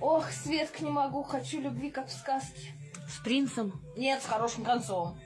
Ох, Светка, не могу, хочу любви, как в сказке. С принцем? Нет, с хорошим концом.